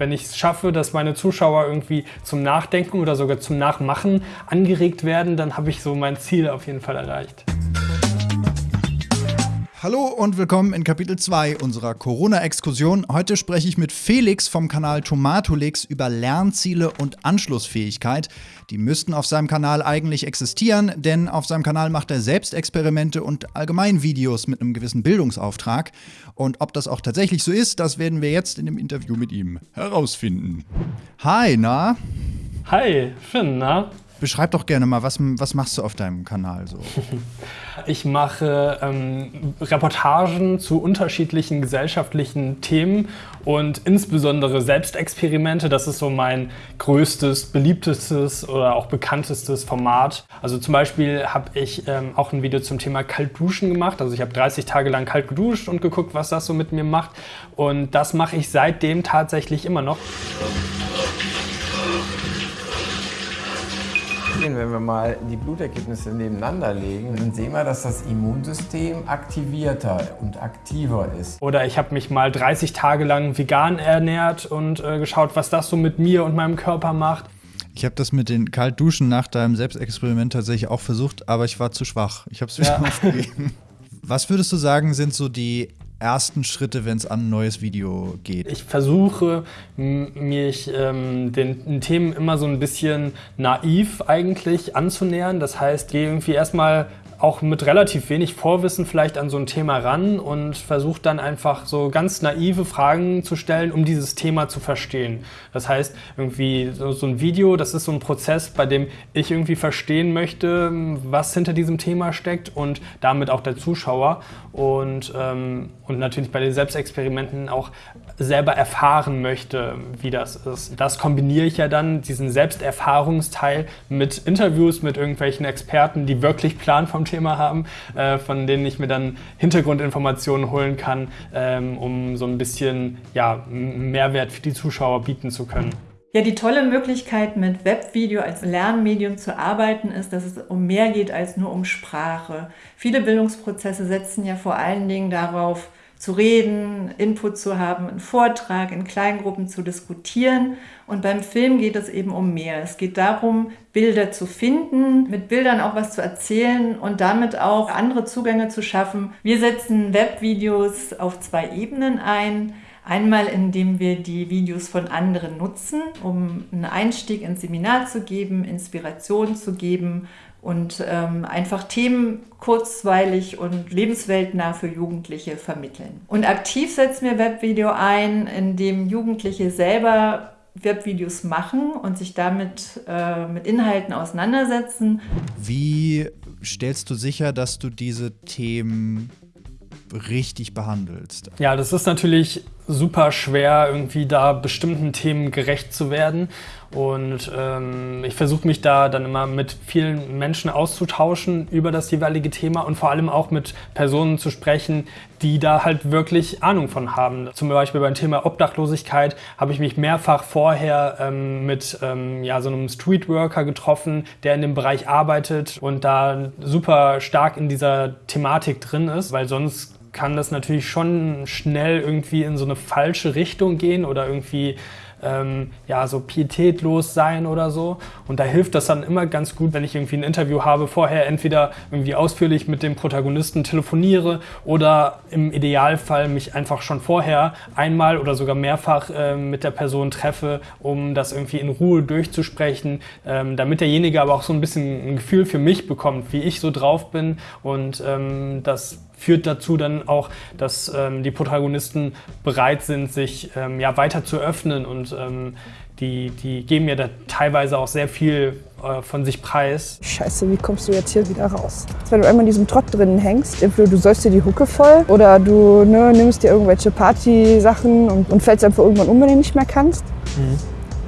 Wenn ich es schaffe, dass meine Zuschauer irgendwie zum Nachdenken oder sogar zum Nachmachen angeregt werden, dann habe ich so mein Ziel auf jeden Fall erreicht. Hallo und willkommen in Kapitel 2 unserer Corona-Exkursion. Heute spreche ich mit Felix vom Kanal Tomatolix über Lernziele und Anschlussfähigkeit. Die müssten auf seinem Kanal eigentlich existieren, denn auf seinem Kanal macht er selbst Experimente und allgemein Videos mit einem gewissen Bildungsauftrag. Und ob das auch tatsächlich so ist, das werden wir jetzt in dem Interview mit ihm herausfinden. Hi, na? Hi, Finn, na? Beschreib doch gerne mal, was, was machst du auf deinem Kanal so? Ich mache ähm, Reportagen zu unterschiedlichen gesellschaftlichen Themen und insbesondere Selbstexperimente. Das ist so mein größtes, beliebtestes oder auch bekanntestes Format. Also zum Beispiel habe ich ähm, auch ein Video zum Thema Kaltduschen gemacht. Also ich habe 30 Tage lang kalt geduscht und geguckt, was das so mit mir macht. Und das mache ich seitdem tatsächlich immer noch. Wenn wir mal die Blutergebnisse nebeneinander legen, dann sehen wir, dass das Immunsystem aktivierter und aktiver ist. Oder ich habe mich mal 30 Tage lang vegan ernährt und äh, geschaut, was das so mit mir und meinem Körper macht. Ich habe das mit den Kaltduschen nach deinem Selbstexperiment tatsächlich auch versucht, aber ich war zu schwach. Ich habe es wieder ja. aufgegeben. Was würdest du sagen, sind so die ersten Schritte, wenn es an ein neues Video geht? Ich versuche mich ähm, den, den, Themen immer so ein bisschen naiv eigentlich anzunähern. Das heißt, gehe irgendwie erstmal auch mit relativ wenig Vorwissen vielleicht an so ein Thema ran und versucht dann einfach so ganz naive Fragen zu stellen, um dieses Thema zu verstehen. Das heißt, irgendwie so, ein Video, das ist so ein Prozess, bei dem ich irgendwie verstehen möchte, was hinter diesem Thema steckt und damit auch der Zuschauer und, ähm, und natürlich bei den Selbstexperimenten auch selber erfahren möchte, wie das ist. Das kombiniere ich ja dann, diesen Selbsterfahrungsteil mit Interviews mit irgendwelchen Experten, die wirklich Plan vom Thema haben, äh, von denen ich mir dann Hintergrundinformationen holen kann, ähm, um so ein bisschen ja, Mehrwert für die Zuschauer bieten zu können. Ja, die tolle Möglichkeit mit Webvideo als Lernmedium zu arbeiten ist, dass es um mehr geht als nur um Sprache. Viele Bildungsprozesse setzen ja vor allen Dingen darauf, zu reden, Input zu haben, einen Vortrag in Kleingruppen zu diskutieren. Und beim Film geht es eben um mehr. Es geht darum, Bilder zu finden, mit Bildern auch was zu erzählen und damit auch andere Zugänge zu schaffen. Wir setzen Webvideos auf zwei Ebenen ein. Einmal, indem wir die Videos von anderen nutzen, um einen Einstieg ins Seminar zu geben, Inspiration zu geben und ähm, einfach Themen kurzweilig und lebensweltnah für Jugendliche vermitteln. Und aktiv setzen wir Webvideo ein, indem Jugendliche selber Webvideos machen und sich damit äh, mit Inhalten auseinandersetzen. Wie stellst du sicher, dass du diese Themen richtig behandelst? Ja, das ist natürlich super schwer, irgendwie da bestimmten Themen gerecht zu werden. Und ähm, ich versuche mich da dann immer mit vielen Menschen auszutauschen über das jeweilige Thema und vor allem auch mit Personen zu sprechen, die da halt wirklich Ahnung von haben. Zum Beispiel beim Thema Obdachlosigkeit habe ich mich mehrfach vorher ähm, mit ähm, ja, so einem Streetworker getroffen, der in dem Bereich arbeitet und da super stark in dieser Thematik drin ist, weil sonst kann das natürlich schon schnell irgendwie in so eine falsche Richtung gehen oder irgendwie ähm, ja, so pietätlos sein oder so. Und da hilft das dann immer ganz gut, wenn ich irgendwie ein Interview habe, vorher entweder irgendwie ausführlich mit dem Protagonisten telefoniere oder im Idealfall mich einfach schon vorher einmal oder sogar mehrfach äh, mit der Person treffe, um das irgendwie in Ruhe durchzusprechen, ähm, damit derjenige aber auch so ein bisschen ein Gefühl für mich bekommt, wie ich so drauf bin und ähm, das führt dazu dann auch, dass ähm, die Protagonisten bereit sind, sich ähm, ja, weiter zu öffnen und ähm, die, die geben mir da teilweise auch sehr viel äh, von sich preis. Scheiße, wie kommst du jetzt hier wieder raus? Wenn du einmal in diesem Trott drinnen hängst, entweder du säufst dir die Hucke voll oder du ne, nimmst dir irgendwelche Party-Sachen und, und fällst einfach irgendwann um, wenn du nicht mehr kannst. Mhm.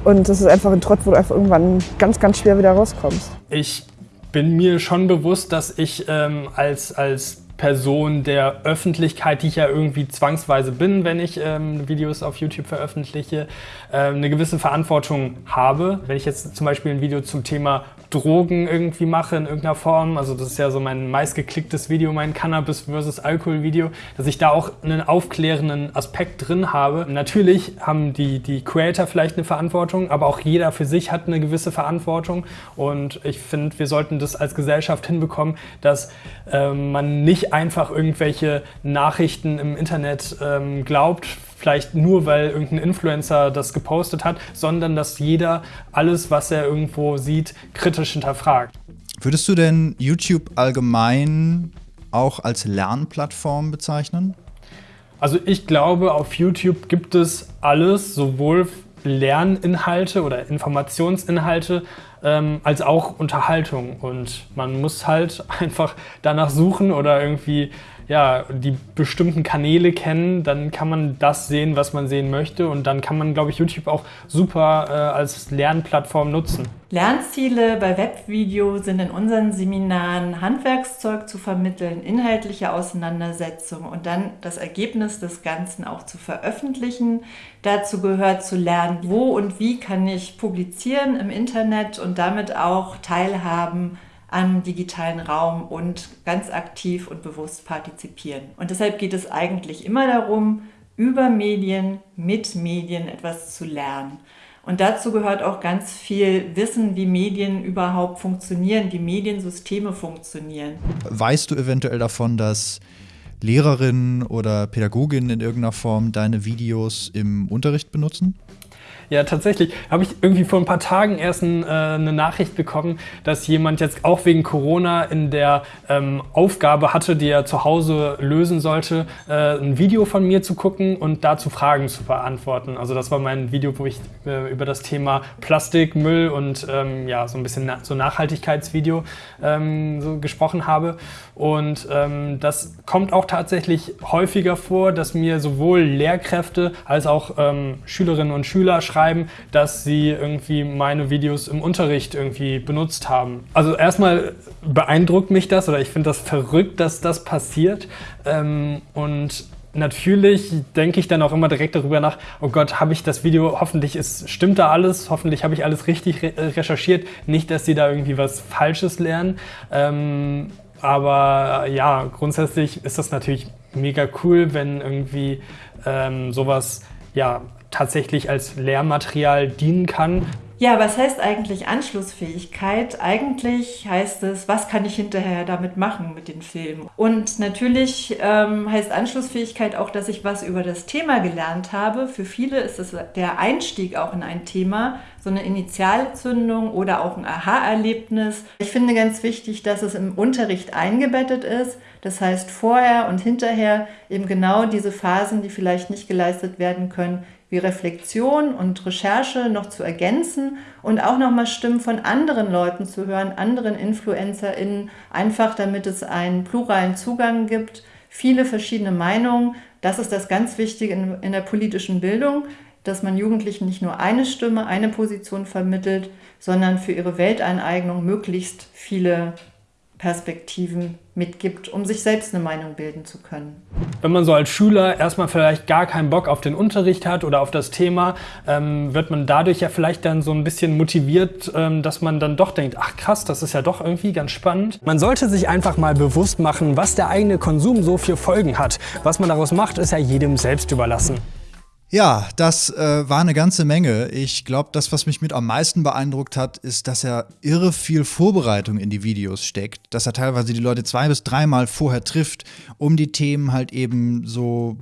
Und das ist einfach ein Trott, wo du einfach irgendwann ganz, ganz schwer wieder rauskommst. Ich bin mir schon bewusst, dass ich ähm, als, als Person der Öffentlichkeit, die ich ja irgendwie zwangsweise bin, wenn ich ähm, Videos auf YouTube veröffentliche, ähm, eine gewisse Verantwortung habe. Wenn ich jetzt zum Beispiel ein Video zum Thema Drogen irgendwie mache in irgendeiner Form. Also das ist ja so mein meistgeklicktes Video, mein Cannabis versus Alkohol Video, dass ich da auch einen aufklärenden Aspekt drin habe. Natürlich haben die, die Creator vielleicht eine Verantwortung, aber auch jeder für sich hat eine gewisse Verantwortung. Und ich finde, wir sollten das als Gesellschaft hinbekommen, dass ähm, man nicht einfach irgendwelche Nachrichten im Internet ähm, glaubt, vielleicht nur, weil irgendein Influencer das gepostet hat, sondern dass jeder alles, was er irgendwo sieht, kritisch hinterfragt. Würdest du denn YouTube allgemein auch als Lernplattform bezeichnen? Also ich glaube, auf YouTube gibt es alles, sowohl Lerninhalte oder Informationsinhalte ähm, als auch Unterhaltung. Und man muss halt einfach danach suchen oder irgendwie ja, die bestimmten Kanäle kennen, dann kann man das sehen, was man sehen möchte. Und dann kann man, glaube ich, YouTube auch super äh, als Lernplattform nutzen. Lernziele bei Webvideo sind in unseren Seminaren Handwerkszeug zu vermitteln, inhaltliche Auseinandersetzung und dann das Ergebnis des Ganzen auch zu veröffentlichen. Dazu gehört zu lernen, wo und wie kann ich publizieren im Internet und damit auch teilhaben am digitalen Raum und ganz aktiv und bewusst partizipieren. Und deshalb geht es eigentlich immer darum, über Medien, mit Medien etwas zu lernen. Und dazu gehört auch ganz viel Wissen, wie Medien überhaupt funktionieren, wie Mediensysteme funktionieren. Weißt du eventuell davon, dass Lehrerinnen oder Pädagoginnen in irgendeiner Form deine Videos im Unterricht benutzen? Ja, tatsächlich habe ich irgendwie vor ein paar Tagen erst ein, äh, eine Nachricht bekommen, dass jemand jetzt auch wegen Corona in der ähm, Aufgabe hatte, die er zu Hause lösen sollte, äh, ein Video von mir zu gucken und dazu Fragen zu beantworten. Also das war mein Video, wo ich äh, über das Thema Plastikmüll und ähm, ja so ein bisschen na so Nachhaltigkeitsvideo ähm, so gesprochen habe. Und ähm, das kommt auch tatsächlich häufiger vor, dass mir sowohl Lehrkräfte als auch ähm, Schülerinnen und Schüler schreiben, dass sie irgendwie meine Videos im Unterricht irgendwie benutzt haben. Also erstmal beeindruckt mich das oder ich finde das verrückt, dass das passiert. Ähm, und natürlich denke ich dann auch immer direkt darüber nach, oh Gott, habe ich das Video, hoffentlich ist, stimmt da alles, hoffentlich habe ich alles richtig re recherchiert, nicht, dass sie da irgendwie was Falsches lernen. Ähm, aber ja, grundsätzlich ist das natürlich mega cool, wenn irgendwie ähm, sowas ja tatsächlich als Lehrmaterial dienen kann. Ja, was heißt eigentlich Anschlussfähigkeit? Eigentlich heißt es, was kann ich hinterher damit machen mit den Filmen? Und natürlich ähm, heißt Anschlussfähigkeit auch, dass ich was über das Thema gelernt habe. Für viele ist es der Einstieg auch in ein Thema, so eine Initialzündung oder auch ein Aha-Erlebnis. Ich finde ganz wichtig, dass es im Unterricht eingebettet ist. Das heißt, vorher und hinterher eben genau diese Phasen, die vielleicht nicht geleistet werden können, wie Reflexion und Recherche noch zu ergänzen und auch nochmal Stimmen von anderen Leuten zu hören, anderen InfluencerInnen, einfach damit es einen pluralen Zugang gibt, viele verschiedene Meinungen. Das ist das ganz Wichtige in, in der politischen Bildung, dass man Jugendlichen nicht nur eine Stimme, eine Position vermittelt, sondern für ihre Welteineignung möglichst viele Perspektiven mitgibt, um sich selbst eine Meinung bilden zu können. Wenn man so als Schüler erstmal vielleicht gar keinen Bock auf den Unterricht hat oder auf das Thema, ähm, wird man dadurch ja vielleicht dann so ein bisschen motiviert, ähm, dass man dann doch denkt, ach krass, das ist ja doch irgendwie ganz spannend. Man sollte sich einfach mal bewusst machen, was der eigene Konsum so für Folgen hat. Was man daraus macht, ist ja jedem selbst überlassen. Ja, das äh, war eine ganze Menge. Ich glaube, das, was mich mit am meisten beeindruckt hat, ist, dass er irre viel Vorbereitung in die Videos steckt. Dass er teilweise die Leute zwei bis dreimal vorher trifft, um die Themen halt eben so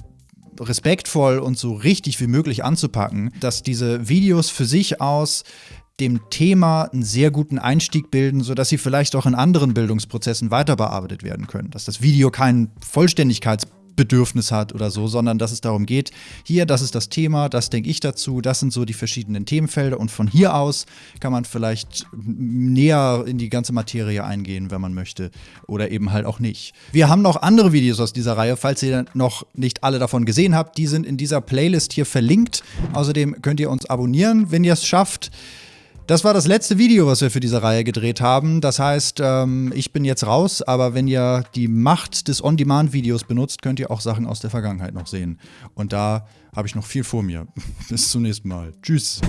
respektvoll und so richtig wie möglich anzupacken. Dass diese Videos für sich aus dem Thema einen sehr guten Einstieg bilden, sodass sie vielleicht auch in anderen Bildungsprozessen weiter bearbeitet werden können. Dass das Video keinen Vollständigkeits Bedürfnis hat oder so, sondern dass es darum geht, hier, das ist das Thema, das denke ich dazu, das sind so die verschiedenen Themenfelder und von hier aus kann man vielleicht näher in die ganze Materie eingehen, wenn man möchte oder eben halt auch nicht. Wir haben noch andere Videos aus dieser Reihe, falls ihr noch nicht alle davon gesehen habt, die sind in dieser Playlist hier verlinkt. Außerdem könnt ihr uns abonnieren, wenn ihr es schafft. Das war das letzte Video, was wir für diese Reihe gedreht haben. Das heißt, ähm, ich bin jetzt raus, aber wenn ihr die Macht des On-Demand-Videos benutzt, könnt ihr auch Sachen aus der Vergangenheit noch sehen. Und da habe ich noch viel vor mir. Bis zum nächsten Mal. Tschüss.